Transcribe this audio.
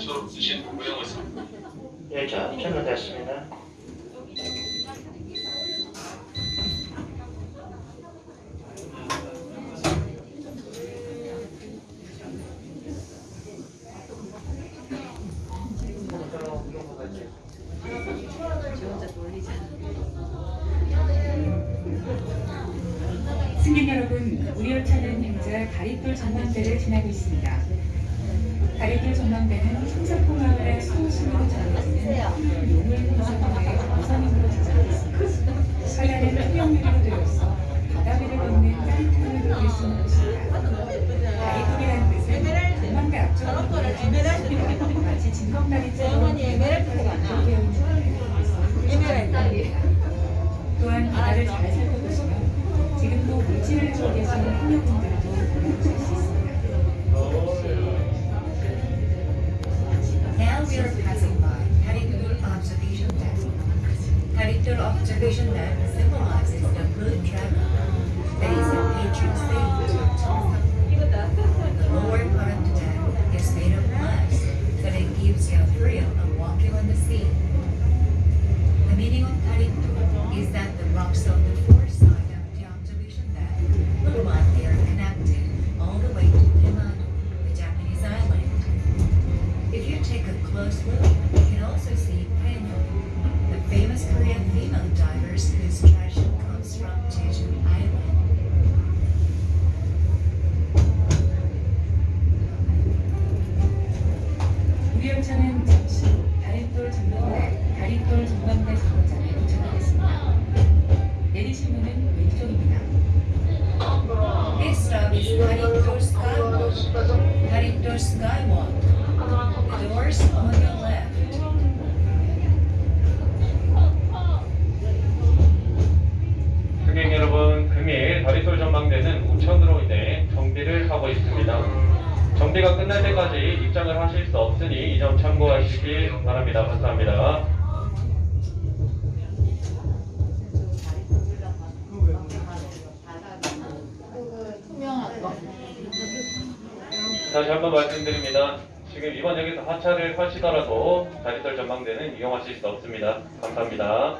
처럼 드신 모양을 사 예, 자, 전화됐습니다. 승객 여러분, 우리 열차는 현재 다리돌 전망대를 지나고 있습니다. 다리돌 전망대는 청사포 마을의 소수로 전해지는 용을 구성하의 우선임으로 제작됐습니다. 설날은 투명유리로 되어 있어 바다 위를 걷는 따뜻함을 느낄 수 있는 곳입니다. 다리돌이라는 뜻은 전망대 앞쪽으로 보여지는 마치 진검다리처럼 되어 있는 또한 바다를 잘 살펴보시면 지금도 물질을 주고 계시는 행여분들도 보실 수 있습니다. Now we are passing by Haritul Observation Deck. Haritul Observation Deck symbolizes the good travel that is a patron saint to Chongsa. The lower part of the deck is made of glass, so that it gives you a thrill of walking on the sea. The meaning of Haritul is that the rocks on the close look, you can also see Haenyeo, the famous Korean female divers whose tradition comes from Jeju Island. 우리 열차는 잠시 후 다리돌 전망대, 다리돌 전망대 정거장에 도착하겠습니다. 내리실 문은 왼쪽입니다. This stop is Haritor Skywalk. Haritor Skywalk. Doors on your left. 승객 여러분, 금일 다리솔 전망대는 우천으로 인해 정비를 하고 있습니다. 정비가 끝날 때까지 입장을 하실 수 없으니 이 점 참고하시기 바랍니다. 감사합니다. 지금 이번 역에서 하차를 하시더라도 다리솔 전망대는 이용하실 수 없습니다. 감사합니다.